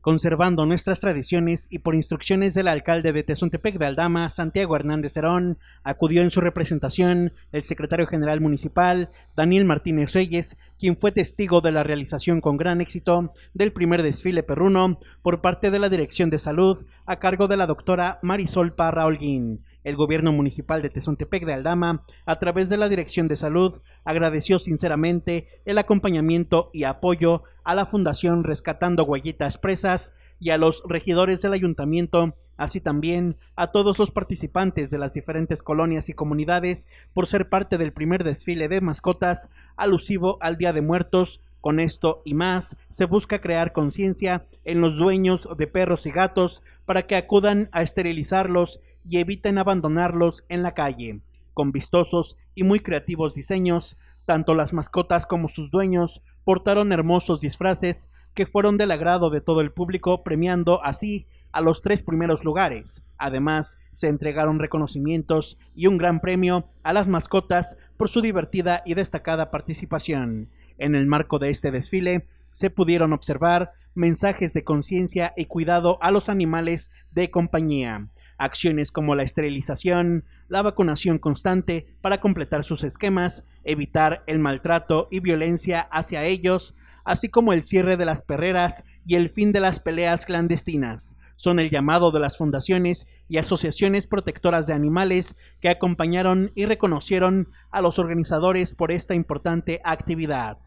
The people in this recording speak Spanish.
Conservando nuestras tradiciones y por instrucciones del alcalde de Tezontepec de Aldama, Santiago Hernández Herón, acudió en su representación el secretario general municipal, Daniel Martínez Reyes, quien fue testigo de la realización con gran éxito del primer desfile perruno por parte de la Dirección de Salud a cargo de la doctora Marisol Parra Holguín. El gobierno municipal de Tezontepec de Aldama, a través de la Dirección de Salud, agradeció sinceramente el acompañamiento y apoyo a la Fundación Rescatando Huellitas Presas y a los regidores del ayuntamiento, así también a todos los participantes de las diferentes colonias y comunidades por ser parte del primer desfile de mascotas alusivo al Día de Muertos. Con esto y más, se busca crear conciencia en los dueños de perros y gatos para que acudan a esterilizarlos y eviten abandonarlos en la calle. Con vistosos y muy creativos diseños, tanto las mascotas como sus dueños portaron hermosos disfraces que fueron del agrado de todo el público, premiando así a los tres primeros lugares. Además, se entregaron reconocimientos y un gran premio a las mascotas por su divertida y destacada participación. En el marco de este desfile se pudieron observar mensajes de conciencia y cuidado a los animales de compañía, acciones como la esterilización, la vacunación constante para completar sus esquemas, evitar el maltrato y violencia hacia ellos, así como el cierre de las perreras y el fin de las peleas clandestinas. Son el llamado de las fundaciones y asociaciones protectoras de animales que acompañaron y reconocieron a los organizadores por esta importante actividad.